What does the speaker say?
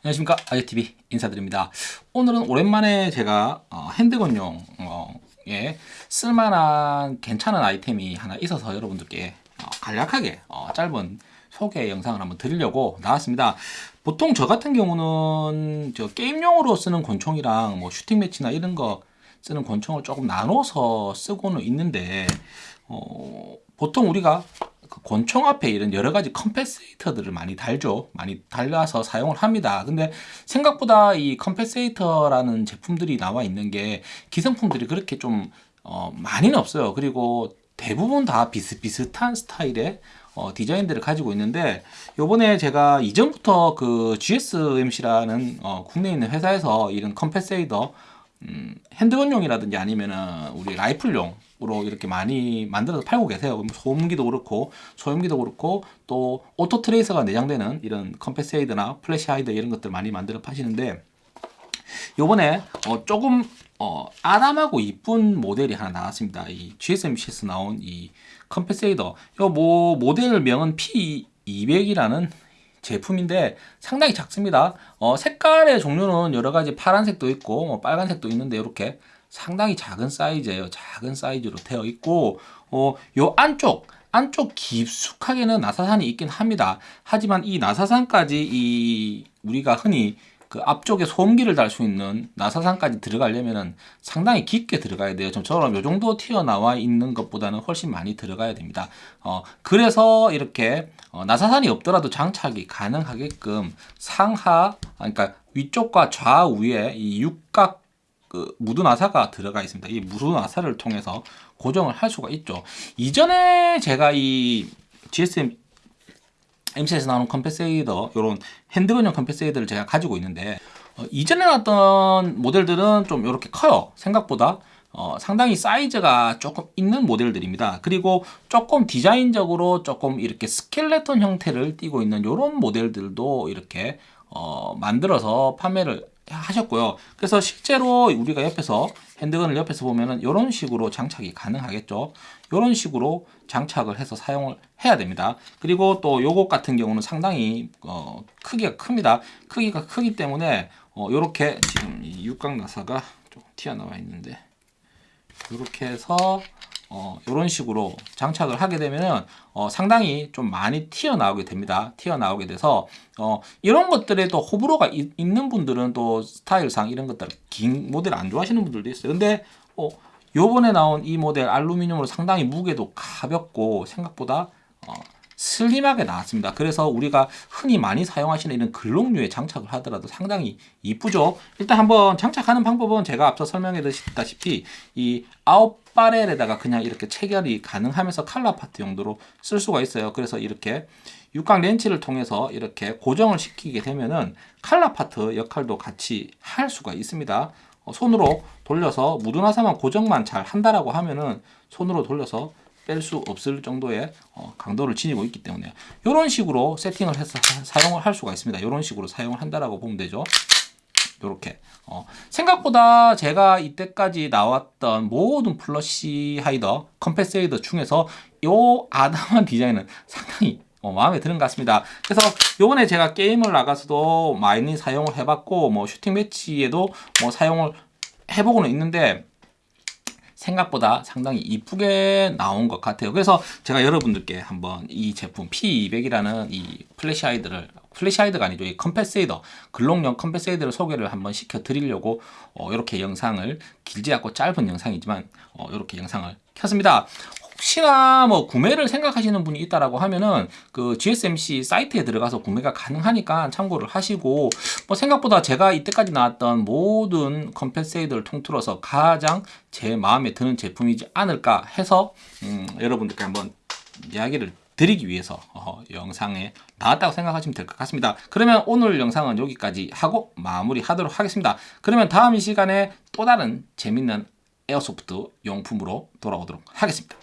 안녕하십니까. 아재TV 인사드립니다. 오늘은 오랜만에 제가 어, 핸드건용에 쓸만한 괜찮은 아이템이 하나 있어서 여러분들께 어, 간략하게 어, 짧은 소개 영상을 한번 드리려고 나왔습니다. 보통 저 같은 경우는 저 게임용으로 쓰는 권총이랑 뭐 슈팅 매치나 이런 거 쓰는 권총을 조금 나눠서 쓰고는 있는데 어, 보통 우리가 그 권총 앞에 이런 여러 가지 compensator들을 많이 달죠. 많이 달라서 사용을 합니다. 근데 생각보다 이 compensator라는 제품들이 나와 있는 게 기성품들이 그렇게 좀 어, 많이는 없어요. 그리고 대부분 다 비슷비슷한 스타일의 어, 디자인들을 가지고 있는데 요번에 제가 이전부터 그 GSMC라는 어, 국내에 있는 회사에서 이런 compensator 음, handgun용이라든지 아니면은 우리 라이플용 으로 이렇게 많이 만들어서 팔고 계세요. 소음기도 그렇고 소음기도 그렇고 또 auto tracer가 내장되는 이런 compensator나 flash hider 이런 것들 많이 만들어 파시는데 요번에 어 조금 어 아담하고 이쁜 모델이 하나 나왔습니다. 이 GSMC에서 나온 이 compensator 요뭐 모델 명은 P200이라는 제품인데 상당히 작습니다. 어, 색깔의 종류는 여러 가지 파란색도 있고 뭐 빨간색도 있는데 이렇게 상당히 작은 사이즈예요. 작은 사이즈로 되어 있고 어, 요 안쪽 안쪽 깊숙하게는 나사산이 있긴 합니다. 하지만 이 나사산까지 이 우리가 흔히 그 앞쪽에 소음기를 달 수 있는 나사산까지 들어가려면 상당히 깊게 들어가야 돼요. 좀처럼 요 정도 튀어나와 있는 것보다는 훨씬 많이 들어가야 됩니다. 어, 그래서 이렇게 어, 나사산이 없더라도 장착이 가능하게끔 상하, 그러니까 위쪽과 좌우에 이 육각 그 무두 나사가 들어가 있습니다. 이 무두 나사를 통해서 고정을 할 수가 있죠. 이전에 제가 이 GSMC에서 나오는 compensator 이런 handgun용 compensator를 제가 가지고 있는데 어, 이전에 나왔던 모델들은 좀 이렇게 커요 생각보다 어, 상당히 사이즈가 조금 있는 모델들입니다 그리고 조금 디자인적으로 조금 이렇게 스켈레톤 형태를 띠고 있는 이런 모델들도 이렇게 어, 만들어서 판매를 하셨고요. 그래서 실제로 우리가 옆에서 핸드건을 옆에서 보면은 이런 식으로 장착이 가능하겠죠. 이런 식으로 장착을 해서 사용을 해야 됩니다. 그리고 또 요것 같은 경우는 상당히 어, 크기가 큽니다. 크기가 크기 때문에 어, 이렇게 지금 이 육각 나사가 좀 튀어나와 있는데 이렇게 해서 어, 이런 식으로 장착을 하게 되면 어, 상당히 좀 많이 튀어나오게 됩니다. 튀어나오게 돼서 어, 이런 것들에 또 호불호가 이, 있는 분들은 또 스타일상 이런 것들 긴 모델 안 좋아하시는 분들도 있어요. 근데 어, 요번에 나온 이 모델 알루미늄으로 상당히 무게도 가볍고 생각보다 어, 슬림하게 나왔습니다. 그래서 우리가 흔히 많이 사용하시는 이런 글록류에 장착을 하더라도 상당히 이쁘죠. 일단 한번 장착하는 방법은 제가 앞서 설명해 드렸다시피 이 아홉 바렐에다가 그냥 이렇게 체결이 가능하면서 칼라 파트 용도로 쓸 수가 있어요. 그래서 이렇게 육각 렌치를 통해서 이렇게 고정을 시키게 되면은 칼라 파트 역할도 같이 할 수가 있습니다. 어, 손으로 돌려서 무드나사만 고정만 잘 한다라고 하면은 손으로 돌려서 뺄 수 없을 정도의 어, 강도를 지니고 있기 때문에 이런 식으로 세팅을 해서 사용을 할 수가 있습니다. 이런 식으로 사용을 한다라고 보면 되죠. 이렇게 어, 생각보다 제가 이때까지 나왔던 모든 flash hider, compensator 중에서 이 아담한 디자인은 상당히 어, 마음에 드는 것 같습니다. 그래서 요번에 제가 게임을 나가서도 많이 사용을 해봤고 뭐 shooting match에도 뭐 사용을 해보고는 있는데 생각보다 상당히 이쁘게 나온 것 같아요. 그래서 제가 여러분들께 한번 이 제품 P200이라는 이 flash hider를 flash hider가 아니죠. 이 compensator 글록용 compensator를 소개를 한번 시켜 드리려고 어, 이렇게 영상을 길지 않고 짧은 영상이지만 어, 이렇게 영상을 켰습니다 혹시나 뭐 구매를 생각하시는 분이 있다라고 하면은 그 GSMC 사이트에 들어가서 구매가 가능하니까 참고를 하시고 뭐 생각보다 제가 이때까지 나왔던 모든 compensator를 통틀어서 가장 제 마음에 드는 제품이지 않을까 해서 음, 여러분들께 한번 이야기를 드리기 위해서 어, 영상에 나왔다고 생각하시면 될 것 같습니다. 그러면 오늘 영상은 여기까지 하고 마무리하도록 하겠습니다. 그러면 다음 이 시간에 또 다른 재밌는 에어소프트 용품으로 돌아오도록 하겠습니다.